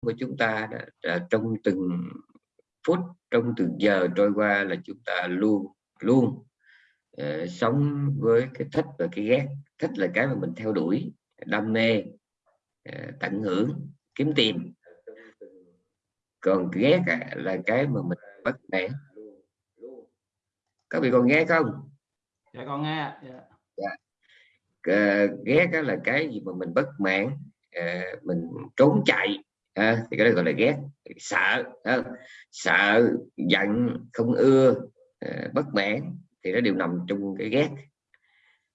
của chúng ta đã, đã, trong từng phút trong từng giờ trôi qua là chúng ta luôn luôn uh, sống với cái thích và cái ghét. Thích là cái mà mình theo đuổi đam mê uh, tận hưởng kiếm tìm. Còn ghét là cái mà mình bất mãn các vị còn nghe không? Dạ con nghe dạ. Dạ. Uh, ghét là cái gì mà mình bất mãn uh, mình trốn chạy à, thì cái đó gọi là ghét. Sợ à, sợ giận không ưa à, bất mãn thì nó đều nằm trong cái ghét.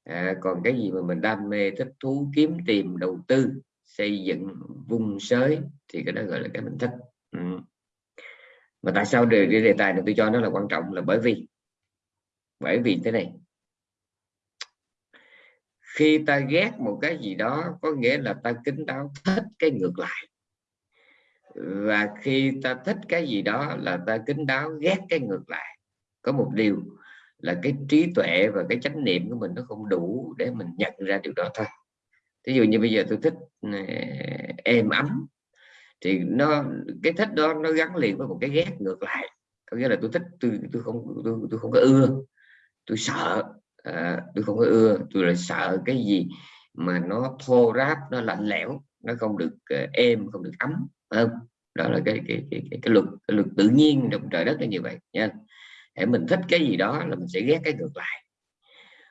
À, còn cái gì mà mình đam mê thích thú kiếm tìm đầu tư xây dựng vùng sới thì cái đó gọi là cái mình thích. Ừ. mà tại sao đề, đề tài này tôi cho nó là quan trọng là bởi vì bởi vì thế này. Khi ta ghét một cái gì đó có nghĩa là ta kính đáo thích cái ngược lại và khi ta thích cái gì đó là ta kính đáo ghét cái ngược lại. Có một điều là cái trí tuệ và cái chánh niệm của mình nó không đủ để mình nhận ra điều đó thôi. Ví dụ như bây giờ tôi thích êm ấm thì nó cái thích đó nó gắn liền với một cái ghét ngược lại. Có nghĩa là tôi thích tôi tôi không tôi, tôi không có ưa tôi sợ à, tôi không có ưa tôi là sợ cái gì mà nó thô ráp nó lạnh lẽo nó không được à, êm không được ấm không đó là cái cái cái, cái, cái luật cái luật tự nhiên trong trời đất là như vậy nha. Để mình thích cái gì đó là mình sẽ ghét cái ngược lại.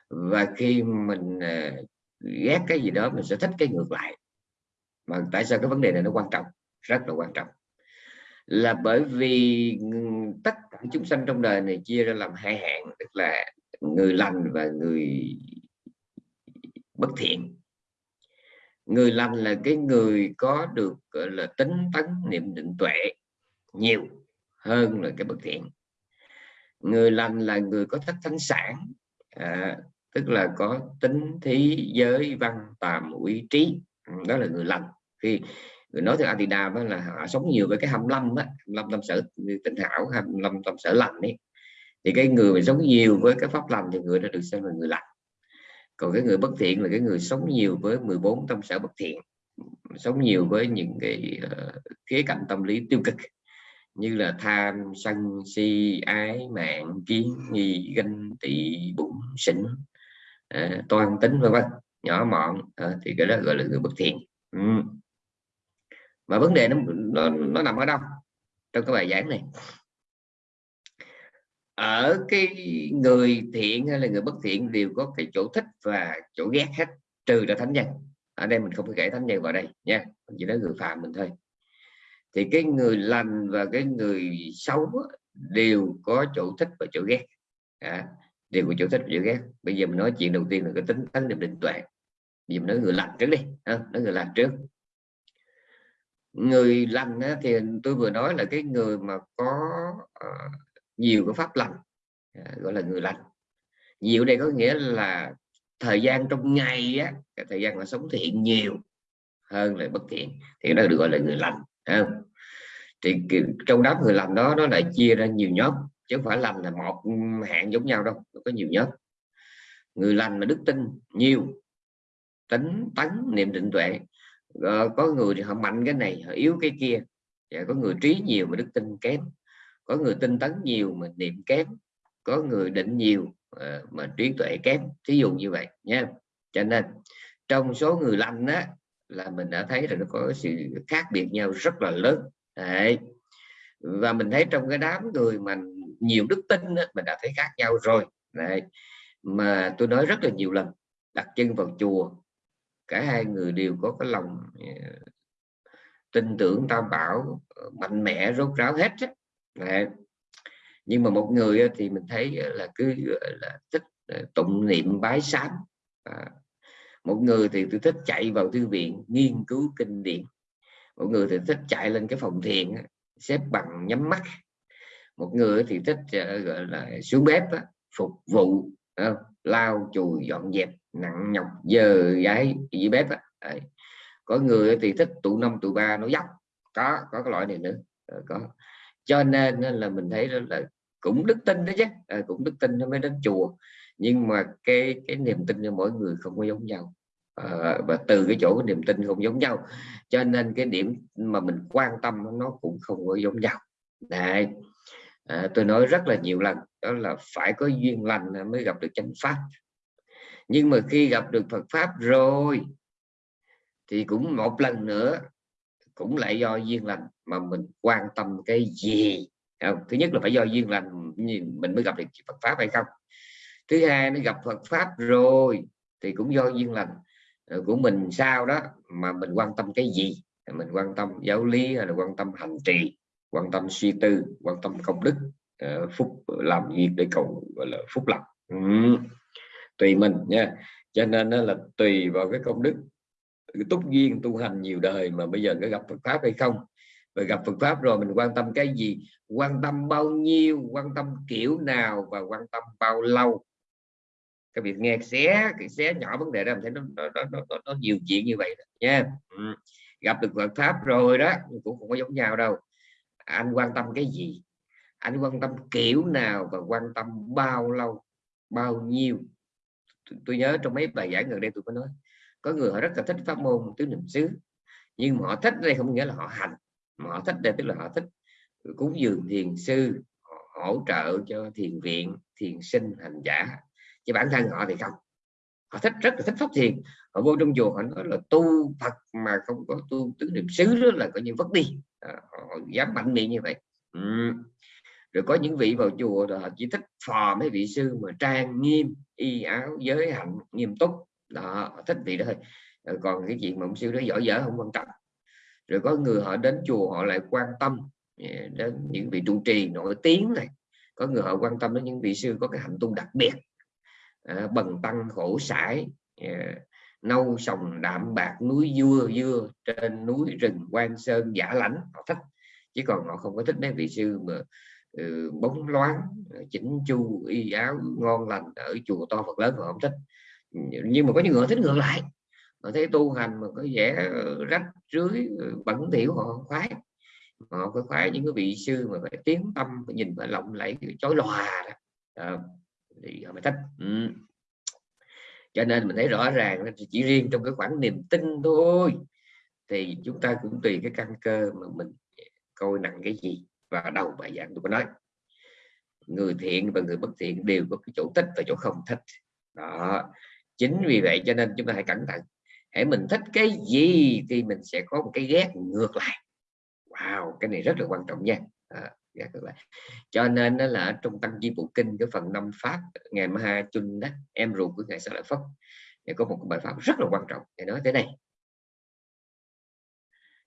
Và khi mình uh, ghét cái gì đó mình sẽ thích cái ngược lại. Mà tại sao cái vấn đề này nó quan trọng? Rất là quan trọng. Là bởi vì tất cả chúng sanh trong đời này chia ra làm hai hạng tức là người lành và người bất thiện người lành là cái người có được gọi là tính tấn niệm định tuệ nhiều hơn là cái bất thiện. Người lành là người có thất thánh sản à, tức là có tính thí giới văn tàm uy trí. Ừ, đó là người lành. Khi người nói theo Adida là họ sống nhiều với cái 25 á 25 tâm sở tình hảo 25 tâm sở lành ấy. Thì cái người mà sống nhiều với cái pháp lành thì người đó được xem là người lành còn cái người bất thiện là cái người sống nhiều với 14 tâm sở bất thiện sống nhiều với những cái uh, khía cạnh tâm lý tiêu cực như là tham sân si ái mạng kiến nghi ganh tị bụng sỉnh uh, ờ, toan tính vân vân nhỏ mọn. Uh, thì cái đó gọi là người bất thiện. Ừ. mà vấn đề nó, nó nó nằm ở đâu? Trong cái bài giảng này ở cái người thiện hay là người bất thiện đều có cái chỗ thích và chỗ ghét hết trừ là thánh nhân. Ở đây mình không phải kể thánh nhân vào đây nha chỉ nói người phạm mình thôi. Thì cái người lành và cái người xấu đều có chỗ thích và chỗ ghét. À, đều có chỗ thích và chỗ ghét. Bây giờ mình nói chuyện đầu tiên là cái tính tánh niệm định tuệ. Vì mình nói người lành trước đi à, nói người lành trước. Người lành thì tôi vừa nói là cái người mà có uh, nhiều cái pháp lành à, gọi là người lành. Nhiều đây có nghĩa là thời gian trong ngày á cái thời gian mà sống thiện nhiều hơn là bất thiện. Thì nó được gọi là người lành không? thì trong đám người lành đó, nó lại chia ra nhiều nhóm, chứ không phải lành là một hạng giống nhau đâu, nó có nhiều nhóm. Người lành mà đức tin nhiều, tính tấn niệm định tuệ. Ờ, có người thì họ mạnh cái này, họ yếu cái kia. Và có người trí nhiều mà đức tin kém có người tinh tấn nhiều mà niệm kém có người định nhiều ờ, mà trí tuệ kém thí dụ như vậy nha cho nên trong số người lành á là mình đã thấy là nó có sự khác biệt nhau rất là lớn Đấy. và mình thấy trong cái đám người mà nhiều đức tin á, mình đã thấy khác nhau rồi Đấy. mà tôi nói rất là nhiều lần đặt chân vào chùa cả hai người đều có cái lòng ờ, tin tưởng tam bảo ờ, mạnh mẽ rốt ráo hết. Đấy. nhưng mà một người thì mình thấy là cứ là thích ờ, tụng niệm bái sám. À, một người thì tôi thích chạy vào thư viện nghiên cứu kinh điển. Một người thì thích chạy lên cái phòng thiền xếp bằng nhắm mắt. Một người thì thích ờ, gọi là xuống bếp phục vụ lao lau chùi dọn dẹp nặng nhọc giờ gái dưới bếp có người thì thích tụ năm tụ ba nó dốc có có cái loại này nữa. Có cho nên là mình thấy đó là cũng đức tin đó chứ à, cũng đức tin nó mới đến chùa. Nhưng mà cái cái niềm tin cho mỗi người không có giống nhau. À, và từ cái chỗ cái niềm tin không giống nhau. Cho nên cái điểm mà mình quan tâm nó cũng không có giống nhau. Đấy. À, tôi nói rất là nhiều lần đó là phải có duyên lành mới gặp được chánh pháp. Nhưng mà khi gặp được Phật pháp rồi thì cũng một lần nữa cũng lại do duyên lành mà mình quan tâm cái gì. Không? thứ nhất là phải do duyên lành mình mới gặp được Phật pháp hay không? Thứ hai, nó gặp Phật pháp rồi thì cũng do duyên lành ờ, của mình sao đó mà mình quan tâm cái gì? Mình quan tâm giáo lý hay là quan tâm hành trì, quan tâm suy tư, quan tâm công đức ờ, phúc làm việc để cầu, gọi là, phúc lộc ừ. tùy mình nha. Cho nên là tùy vào cái công đức cái túc duyên tu hành nhiều đời mà bây giờ có gặp Phật pháp hay không? Và gặp Phật pháp rồi mình quan tâm cái gì? Quan tâm bao nhiêu? Quan tâm kiểu nào? Và quan tâm bao lâu? Cái việc nghe xé cái xé nhỏ vấn đề đó mình thấy nó nó, nó, nó, nó nhiều chuyện như vậy nha. Ừ. gặp được Phật pháp rồi đó cũng không có giống nhau đâu. Anh quan tâm cái gì? Anh quan tâm kiểu nào và quan tâm bao lâu? Bao nhiêu? Tôi nhớ trong mấy bài giảng gần đây tôi có nói có người họ rất là thích pháp môn tứ niệm xứ nhưng mà họ thích đây không nghĩa là họ hành. Mà họ thích đây tức là họ thích cúng dường thiền sư hỗ trợ cho thiền viện thiền sinh hành giả. Chứ bản thân họ thì không. Họ thích rất là thích pháp thiền. Họ vô trong chùa họ nói là tu Phật mà không có tu tứ niệm xứ đó là coi như vất đi. À, họ dám mạnh miệng như vậy. Ừ. rồi có những vị vào chùa rồi họ chỉ thích phò mấy vị sư mà trang nghiêm y áo giới hạnh nghiêm túc đó thích vị đó thôi. Rồi còn cái chuyện mà ông sư đó giỏi dở không quan trọng. Rồi có người họ đến chùa họ lại quan tâm à, đến những vị trụ trì nổi tiếng này. Có người họ quan tâm đến những vị sư có cái hạnh tu đặc biệt à, bần tăng khổ sải à, nâu sòng đạm bạc núi dưa dưa trên núi rừng quan sơn giả lãnh họ thích. Chứ còn họ không có thích mấy vị sư mà ừ, bóng loáng à, chỉnh chu y áo ngon lành ở chùa to Phật lớn họ không thích nhưng mà có những người thích ngược lại. Họ thấy tu hành mà có vẻ rách rưới bẩn thỉu họ không khoái họ phải khoái những cái vị sư mà phải tiếng tâm phải nhìn phải lộng lẫy chói lòa đó. À, thì họ mới thích. Ừ. cho nên mình thấy rõ ràng chỉ riêng trong cái khoảng niềm tin thôi. Thì chúng ta cũng tùy cái căn cơ mà mình coi nặng cái gì và đầu bài giảng tôi có nói. Người thiện và người bất thiện đều có cái chỗ thích và chỗ không thích. Đó chính vì vậy cho nên chúng ta hãy cẩn thận. Hãy mình thích cái gì thì mình sẽ có một cái ghét ngược lại. Wow cái này rất là quan trọng nha. À, ghét ngược lại. Cho nên đó là trong tăng chi bộ kinh cái phần năm pháp ngày ma chun đó em ruột của ngài sa lợi phất. Thì có một bài pháp rất là quan trọng. Để nói thế này.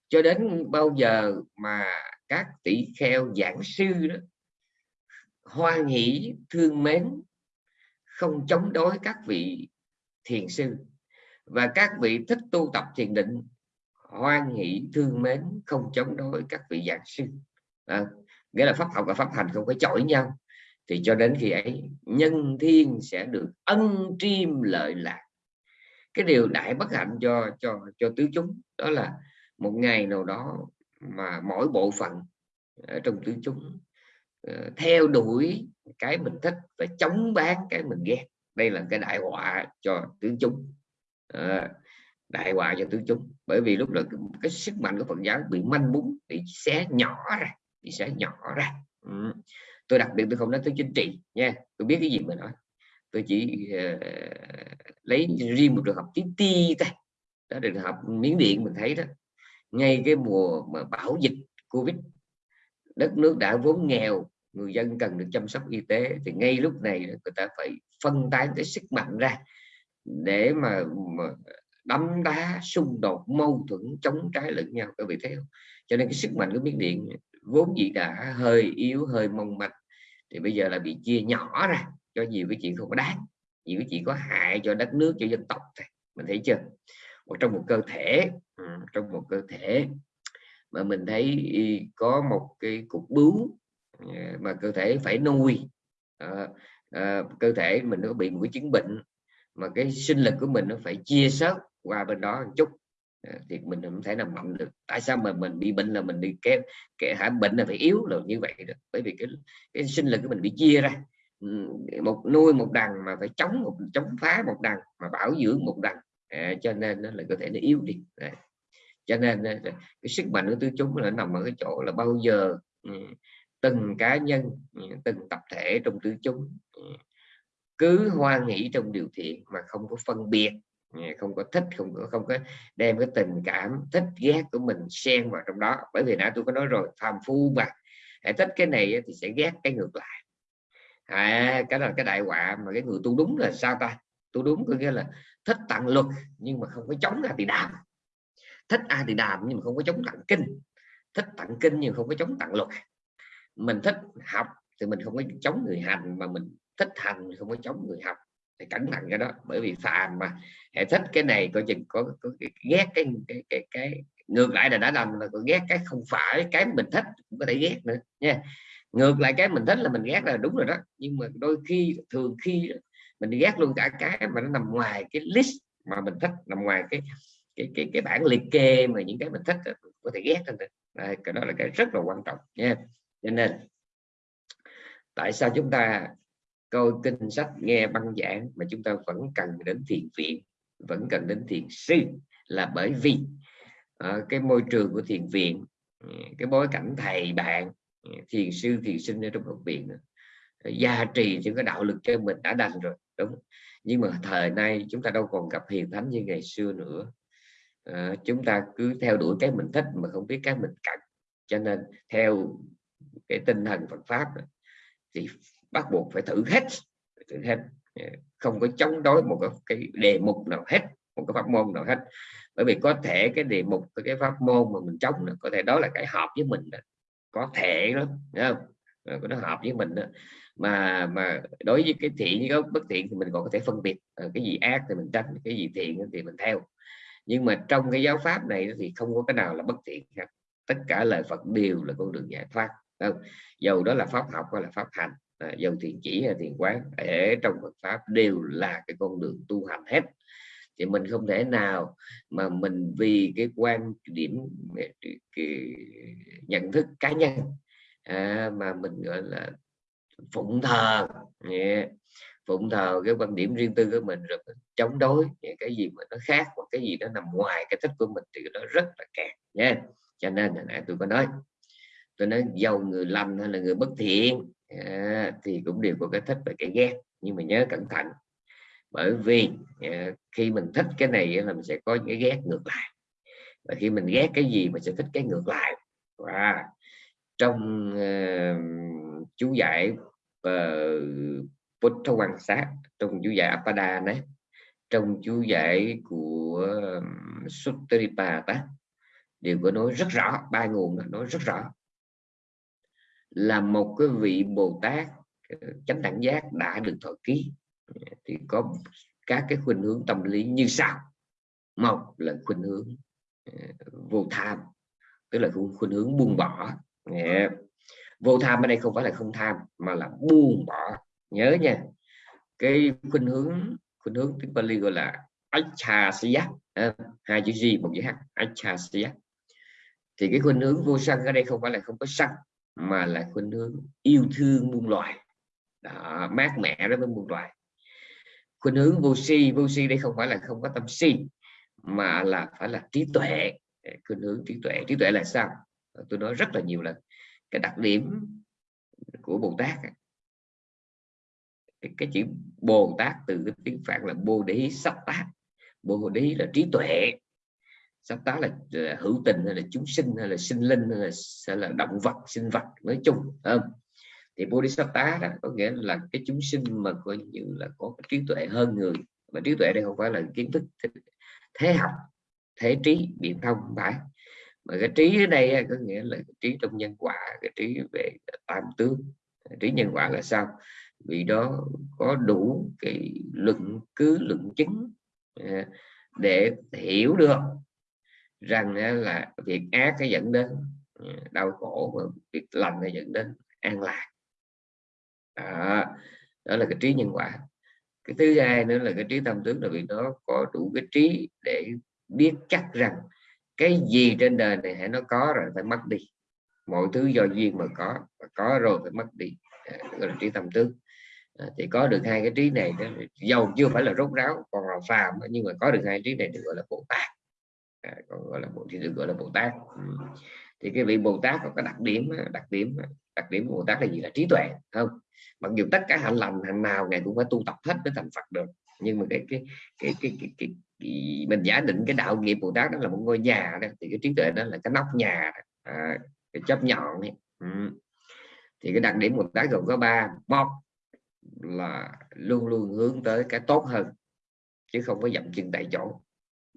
Cho đến bao giờ mà các tỷ kheo giảng sư đó hoan hỷ thương mến không chống đối các vị thiền sư và các vị thích tu tập thiền định hoan hỷ thương mến không chống đối các vị giảng sư. À, nghĩa là pháp học và pháp hành không có chọi nhau. Thì cho đến khi ấy nhân thiên sẽ được ân triêm lợi lạc. Cái điều đại bất hạnh cho cho cho tứ chúng đó là một ngày nào đó mà mỗi bộ phận ở trong tứ chúng uh, theo đuổi cái mình thích và chống bán cái mình ghét đây là cái đại họa cho tướng chúng. À, đại họa cho tướng chúng. Bởi vì lúc đó cái sức mạnh của Phật giáo bị manh mún bị xé nhỏ ra bị xé nhỏ ra. Ừ. tôi đặc biệt tôi không nói tới chính trị nha. Tôi biết cái gì mà nói. Tôi chỉ uh, lấy riêng một trường hợp tí ti thôi. Đó trường hợp miếng điện mình thấy đó. Ngay cái mùa mà bão dịch covid đất nước đã vốn nghèo người dân cần được chăm sóc y tế thì ngay lúc này người ta phải phân tán cái sức mạnh ra để mà, mà đấm đá xung đột mâu thuẫn chống trái lẫn nhau. Các vị thấy không? Cho nên cái sức mạnh của miếng điện vốn dĩ đã hơi yếu hơi mong manh thì bây giờ là bị chia nhỏ ra cho nhiều cái chuyện không có đáng nhiều cái chuyện có hại cho đất nước cho dân tộc thôi. Mình thấy chưa? Một trong một cơ thể ừ, trong một cơ thể mà mình thấy có một cái cục bướu mà cơ thể phải nuôi à, à, cơ thể mình nó bị một cái chứng bệnh mà cái sinh lực của mình nó phải chia sớt qua bên đó một chút. À, thì mình không thể nào mạnh được. Tại sao mà mình bị bệnh là mình đi kém kẻ hả bệnh là phải yếu là như vậy được bởi vì cái cái sinh lực của mình bị chia ra. Một nuôi một đằng mà phải chống một chống phá một đằng mà bảo dưỡng một đằng. À, cho nên nó là cơ thể nó yếu đi. À. cho nên ờ, cái sức mạnh của tứ chúng là nằm ở cái chỗ là bao giờ từng cá nhân ừ, từng tập thể trong tứ chúng. Ừ. Cứ hoa nghĩ trong điều thiện mà không có phân biệt ừ, không có thích không có không có đem cái tình cảm thích ghét của mình xen vào trong đó. Bởi vì nãy tôi có nói rồi phàm phu mà hãy thích cái này thì sẽ ghét cái ngược lại. À, cái là cái đại họa mà cái người tu đúng là sao ta? Tu đúng có nghĩa là thích tặng luật nhưng mà không có chống a thì đàm thích a thì đàm nhưng mà không có chống tặng kinh. Thích tặng kinh nhưng không có chống tặng luật mình thích học thì mình không có chống người hành mà mình thích hành không có chống người học. Thì cẩn thận cái đó bởi vì phàm mà hệ thích cái này coi chừng có, có, ghét cái cái, cái cái ngược lại là đã làm là có ghét cái không phải cái mình thích cũng có thể ghét nữa nha. Ngược lại cái mình thích là mình ghét là đúng rồi đó nhưng mà đôi khi thường khi mình ghét luôn cả cái mà nó nằm ngoài cái list mà mình thích nằm ngoài cái cái cái cái bản liệt kê mà những cái mình thích có thể ghét lên đây cái đó là cái rất là quan trọng nha cho nên tại sao chúng ta coi kinh sách nghe băng giảng mà chúng ta vẫn cần đến thiền viện vẫn cần đến thiền sư là bởi vì ở cái môi trường của thiền viện ừ, cái bối cảnh thầy bạn ừ, thiền sư thiền sinh ở trong học viện ừ, gia trì những cái đạo lực cho mình đã đành rồi đúng. Nhưng mà thời nay chúng ta đâu còn gặp hiền thánh như ngày xưa nữa. À, chúng ta cứ theo đuổi cái mình thích mà không biết cái mình cần. Cho nên theo cái tinh thần Phật pháp thì bắt buộc phải thử hết thử hết. Không có chống đối một cái, đề mục nào hết một cái pháp môn nào hết. Bởi vì có thể cái đề mục cái pháp môn mà mình chống có thể đó là cái hợp với mình đó. có thể đó không? Nó hợp với mình đó. mà mà đối với cái thiện với cái bất thiện thì mình còn có thể phân biệt ờ, cái gì ác thì mình tránh cái gì thiện thì mình theo. Nhưng mà trong cái giáo pháp này thì không có cái nào là bất thiện hết. Tất cả lời Phật đều là con đường giải thoát không? dầu đó là pháp học hay là pháp hành? À, dầu thiền chỉ hay thiền quán? Ở trong Phật pháp đều là cái con đường tu hành hết. Thì mình không thể nào mà mình vì cái quan điểm cái nhận thức cá nhân à, mà mình gọi là phụng thờ. Yeah. phụng thờ cái quan điểm riêng tư của mình rồi mình chống đối những cái gì mà nó khác hoặc cái gì nó nằm ngoài cái thích của mình thì nó rất là kẹt. Nha cho nên là nãy tôi có nói tôi nói giàu người lành hay là người bất thiện. À, thì cũng đều có cái thích và cái ghét nhưng mà nhớ cẩn thận. Bởi vì à, khi mình thích cái này là mình sẽ có những cái ghét ngược lại. Và khi mình ghét cái gì mình sẽ thích cái ngược lại. Và trong uh, chú giải ờ, uh, Buddha quan sát trong chú giải Apada đấy trong chú giải của um, Suttaripata đều có nói rất rõ ba nguồn nói rất rõ là một cái vị Bồ Tát ờ, chánh đẳng giác đã được thọ ký. Thì có các cái khuynh hướng tâm lý như sau. Một là khuynh hướng ờ, vô tham, tức là khuynh hướng buông bỏ. Yeah. vô tham ở đây không phải là không tham, mà là buông bỏ. Nhớ nha, cái khuynh hướng khuynh hướng tiếng Bali gọi là achasya ờ, hai chữ gì một chữ h achasya thì cái khuynh hướng vô sân ở đây không phải là không có sân mà là khuynh hướng yêu thương muôn loài. Đó, mát mẻ đó với muôn loài. Khuynh hướng vô si vô si đây không phải là không có tâm si mà là phải là trí tuệ. Khuynh hướng trí tuệ. Trí tuệ là sao? Tôi nói rất là nhiều lần. Cái đặc điểm của bồ tát cái, cái chữ bồ tát từ cái tiếng phạn là bồ đế sắp tác. Bồ đế là trí tuệ sắp tá là, là hữu tình hay là chúng sinh hay là sinh linh hay là, hay là động vật sinh vật nói chung không? Thì bodhisattva đó có nghĩa là cái chúng sinh mà coi như là có cái trí tuệ hơn người. Mà trí tuệ đây không phải là kiến thức thế học thế trí biện thông phải. Mà cái trí ở đây có nghĩa là cái trí trong nhân quả cái trí về tam tướng. Trí nhân quả là sao? Vì đó có đủ cái luận cứ luận chứng à, để hiểu được rằng là việc ác cái dẫn đến đau khổ và việc lành nó dẫn đến an lạc. Đó, đó là cái trí nhân quả. Cái thứ hai nữa là cái trí tâm tướng là vì nó có đủ cái trí để biết chắc rằng cái gì trên đời này hãy nó có rồi phải mất đi. Mọi thứ do duyên mà có mà có rồi phải mất đi. Gọi là trí tâm tướng. À, thì có được hai cái trí này đó, dầu chưa phải là rốt ráo còn là phàm nhưng mà có được hai trí này được gọi là bồ gọi là bộ thì được gọi là bồ tát ừ. thì cái vị bồ tát có cái đặc điểm đặc điểm đặc điểm của bồ tát là gì là trí tuệ không mặc dù tất cả hạnh lành hạnh nào ngày cũng phải tu tập hết để thành phật được nhưng mà cái cái cái cái, cái, cái, cái mình giả định cái đạo nghiệp bồ tát đó là một ngôi nhà đó thì cái trí tuệ đó là cái nóc nhà đó. À, cái chấp nhọn ấy. Ừ. thì cái đặc điểm bồ tát gồm có ba một là luôn luôn hướng tới cái tốt hơn chứ không có dậm chân tại chỗ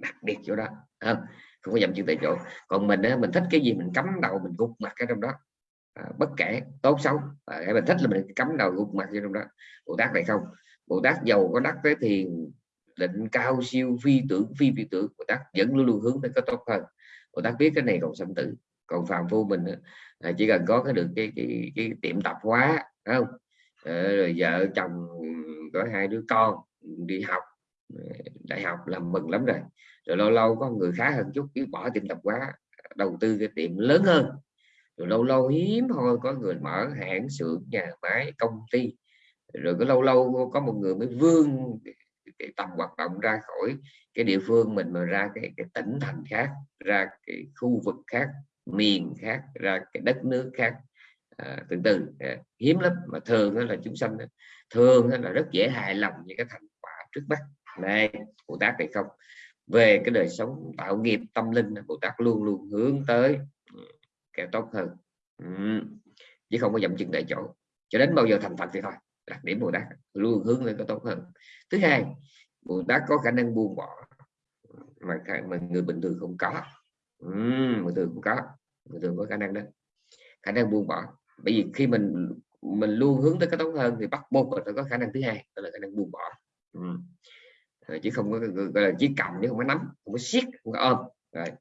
đặc biệt chỗ đó không? Không có dậm chân tại chỗ. Còn mình á, mình thích cái gì mình cắm đầu mình gục mặt cái trong đó. À, bất kể tốt xấu. À, mình thích là mình cắm đầu gục mặt vô trong đó. Bồ tát này không. Bồ tát giàu có đắc tới thiền định cao siêu phi tưởng phi phi tưởng. Bồ tát vẫn luôn luôn hướng tới cái tốt hơn. Bồ tát biết cái này còn sanh tử. Còn phàm phu mình à, chỉ cần có cái được cái cái, cái tiệm tập hóa không? À, rồi vợ chồng có hai đứa con đi học. Ờ, đại học làm mừng lắm rồi rồi lâu lâu có người khá hơn chút biết bỏ tiệm tập quá đầu tư cái tiệm lớn hơn. Rồi lâu lâu hiếm thôi có người mở hãng xưởng nhà máy công ty. Rồi có lâu lâu có một người mới vươn cái tầm hoạt động ra khỏi cái địa phương mình mà ra cái, cái tỉnh thành khác ra cái khu vực khác miền khác ra cái đất nước khác. À, từ từ à, hiếm lắm mà thường là chúng sanh thường là rất dễ hài lòng những cái thành quả trước mắt. Này của tác này không? Về cái đời sống tạo nghiệp tâm linh bồ tát luôn luôn hướng tới ừ, cái tốt hơn. Ừ. chứ không có dậm chân tại chỗ. Cho đến bao giờ thành phật thì thôi đặc điểm bồ tát luôn hướng lên cái tốt hơn. Thứ hai bồ tát có khả năng buông bỏ mà, mà người bình thường không có. Uhm, người thường không có người thường có khả năng đó. Khả năng buông bỏ. Bởi vì khi mình mình luôn hướng tới cái tốt hơn thì bắt buộc phải có khả năng thứ hai đó là khả năng buông bỏ. Ừ uhm. chứ không có gọi là chỉ cầm chứ không có nắm không có siết không có ôm. Rồi.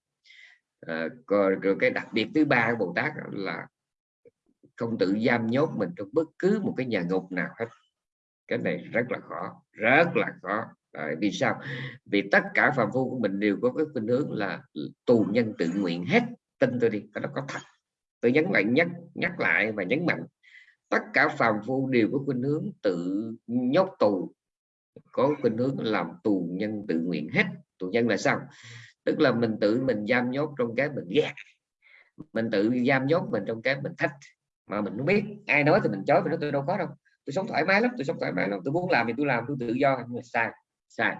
Ờ, à, rồi, rồi cái đặc biệt thứ ba của bồ tát là không tự giam nhốt mình trong bất cứ một cái nhà ngục nào hết. Cái này rất là khó rất là khó. Đấy, vì sao? Vì tất cả phàm phu của mình đều có cái khuynh hướng là tù nhân tự nguyện hết tin tôi đi nó có thật. Tôi nhấn mạnh nhắc nhắc lại và nhấn mạnh tất cả phàm phu đều có khuynh hướng tự nhốt tù có khuynh hướng làm tù nhân tự nguyện hết. Tù nhân là sao? Tức là mình tự mình giam nhốt trong cái mình ghét. Mình tự giam nhốt mình trong cái mình thích mà mình không biết. Ai nói thì mình chối mình nói tôi đâu có đâu. Tôi sống thoải mái lắm tôi sống thoải mái lắm. Tôi muốn làm thì tôi làm tôi tự do. Nhưng mà sai sai.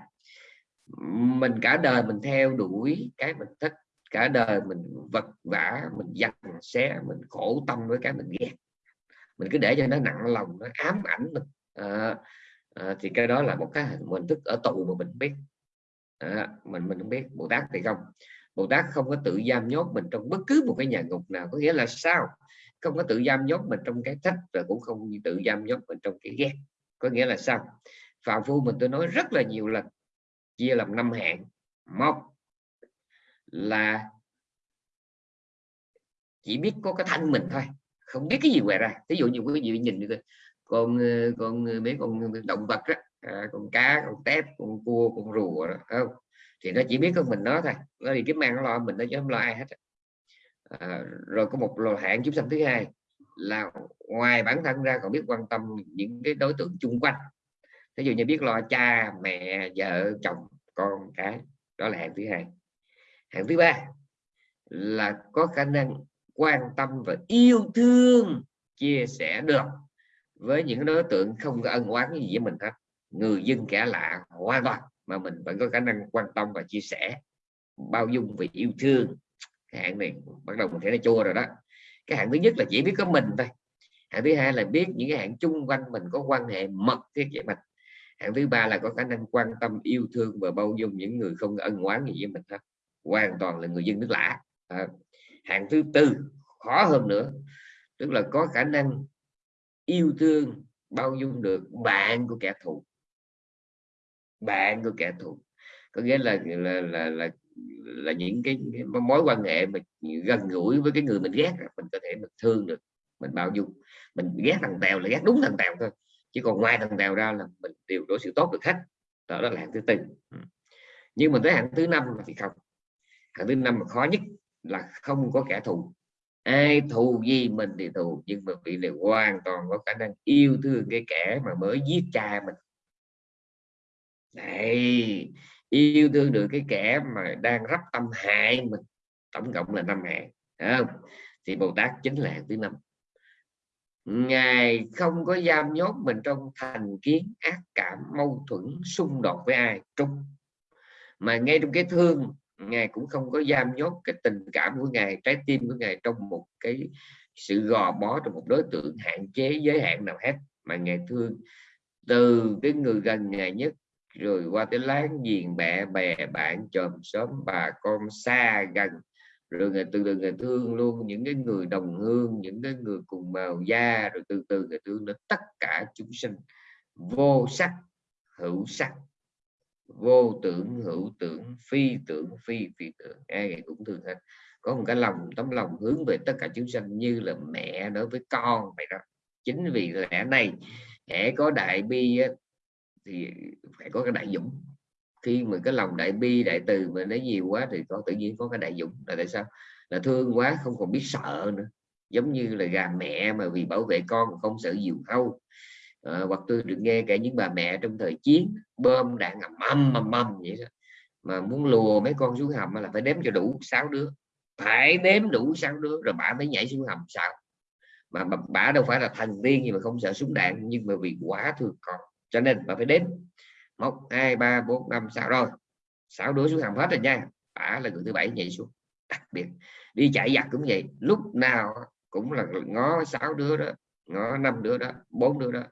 Mình cả đời mình theo đuổi cái mình thích. Cả đời mình vật vả mình giặt xé mình khổ tâm với cái mình ghét. Mình cứ để cho nó nặng lòng nó ám ảnh mình. À, à, thì cái đó là một cái hình thức ở tù mà mình biết. À, mình mình không biết bồ tát thì không. Bồ tát không có tự giam nhốt mình trong bất cứ một cái nhà ngục nào có nghĩa là sao? Không có tự giam nhốt mình trong cái thích và cũng không tự giam nhốt mình trong cái ghét có nghĩa là sao? Phạm phu mình tôi nói rất là nhiều lần chia làm năm hạng. Một là chỉ biết có cái thân mình thôi không biết cái gì ngoài ra. Ví dụ như quý vị nhìn được con ờ, con ờ, mấy con động vật đó, à, con cá con tép con cua con rùa đó, không? Thì nó chỉ biết con mình nó thôi nó đi kiếm ăn nó lo mình nó chứ không lo ai hết à, rồi có một lò hạn chúng sanh thứ hai là ngoài bản thân ra còn biết quan tâm những cái đối tượng chung quanh. Ví dụ như biết lo cha mẹ vợ chồng con cái đó là hạng thứ hai. Hạng thứ ba là có khả năng quan tâm và yêu thương chia sẻ được với những đối tượng không có ân oán gì với mình hết. Người dân kẻ lạ hoàn toàn mà mình vẫn có khả năng quan tâm và chia sẻ. Bao dung và yêu thương. Cái hạng này bắt đầu mình thấy nó chua rồi đó. Cái hạng thứ nhất là chỉ biết có mình thôi. Hạng thứ hai là biết những cái hạng chung quanh mình có quan hệ mật với vậy mình. Hạng thứ ba là có khả năng quan tâm yêu thương và bao dung những người không ân oán gì với mình hết. Hoàn toàn là người dân nước lạ. À, hạng thứ tư khó hơn nữa tức là có khả năng yêu thương bao dung được bạn của kẻ thù. Bạn của kẻ thù. Có nghĩa là là là, là là những cái, cái mối quan hệ mà gần gũi với cái người mình ghét mình có thể mình thương được mình bao dung. Mình ghét thằng tèo là ghét đúng thằng tèo thôi chứ còn ngoài thằng tèo ra là mình đều đối xử tốt được hết. Đó, đó là hạng thứ tư. Nhưng mà tới hạng thứ năm thì không? Hạng thứ năm mà khó nhất là không có kẻ thù ai thù gì mình thì thù, nhưng mà vị này hoàn toàn có khả năng yêu thương cái kẻ mà mới giết cha mình. Này, yêu thương được cái kẻ mà đang rắp tâm hại mình, tổng cộng là năm hại không? Thì bồ tát chính là hạng thứ năm. Ngài không có giam nhốt mình trong thành kiến ác cảm, mâu thuẫn xung đột với ai trung mà ngay trong cái thương ngài cũng không có giam nhốt cái tình cảm của ngài, trái tim của ngài trong một cái sự gò bó, trong một đối tượng hạn chế, giới hạn nào hết mà ngài thương. Từ cái người gần ngài nhất, rồi qua tới láng giềng, mẹ, bè, bạn, chòm xóm, bà con xa gần. Rồi người từ từ người thương luôn những cái người đồng hương, những cái người cùng màu da, rồi từ từ người thương đến tất cả chúng sinh. Vô sắc, hữu sắc vô tưởng, hữu tưởng, phi tưởng, phi phi tưởng. Ai cũng thường hết. Có một cái lòng, tấm lòng hướng về tất cả chúng sanh như là mẹ đối với con vậy đó. Chính vì lẽ này hễ có đại bi thì phải có cái đại dũng. Khi mà cái lòng đại bi, đại từ mà nó nhiều quá thì có tự nhiên có cái đại dũng. Là tại sao? Là thương quá, không còn biết sợ nữa. Giống như là gà mẹ mà vì bảo vệ con không sợ diều hâu à, hoặc tôi được nghe cả những bà mẹ trong thời chiến bơm đạn ngầm mầm mầm mầm vậy đó. Mà muốn lùa mấy con xuống hầm là phải đếm cho đủ sáu đứa. Phải đếm đủ sáu đứa rồi bà mới nhảy xuống hầm sao mà bà, bà đâu phải là thần tiên gì mà không sợ súng đạn nhưng mà vì quá thương con cho nên bà phải đếm một hai ba bốn năm sáu. Rồi sáu đứa xuống hầm hết rồi nha. Bà là người thứ bảy nhảy xuống. Đặc biệt đi chạy giặc cũng vậy. Lúc nào cũng là ngó sáu đứa đó nó năm đứa đó bốn đứa đó.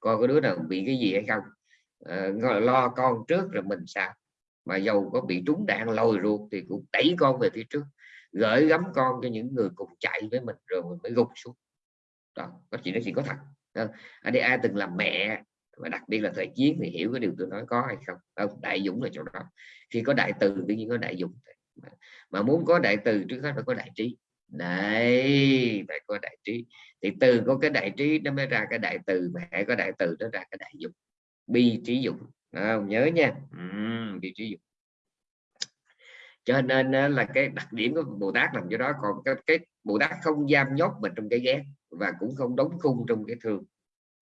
Coi có đứa nào bị cái gì hay không. À, lo con trước rồi mình sao mà dầu có bị trúng đạn lôi ruột thì cũng đẩy con về phía trước. Gửi gắm con cho những người cùng chạy với mình rồi mình mới gục xuống. Đó có chuyện đó chỉ có thật. Ờ, Ở đây ai từng làm mẹ và đặc biệt là thời chiến thì hiểu cái điều tôi nói có hay không. Không đại dũng là chỗ đó. Khi có đại từ tự nhiên có đại dũng mà muốn có đại từ trước hết phải có đại trí đấy phải có đại trí. Thì từ có cái đại trí nó mới ra cái đại từ mà hãy có đại từ nó ra cái đại dụng bi trí dụng à, nhớ nha. Uhm, bi trí dụng cho nên là cái đặc điểm của bồ tát làm cho đó. Còn cái, cái bồ tát không giam nhốt mình trong cái ghét và cũng không đóng khung trong cái thương.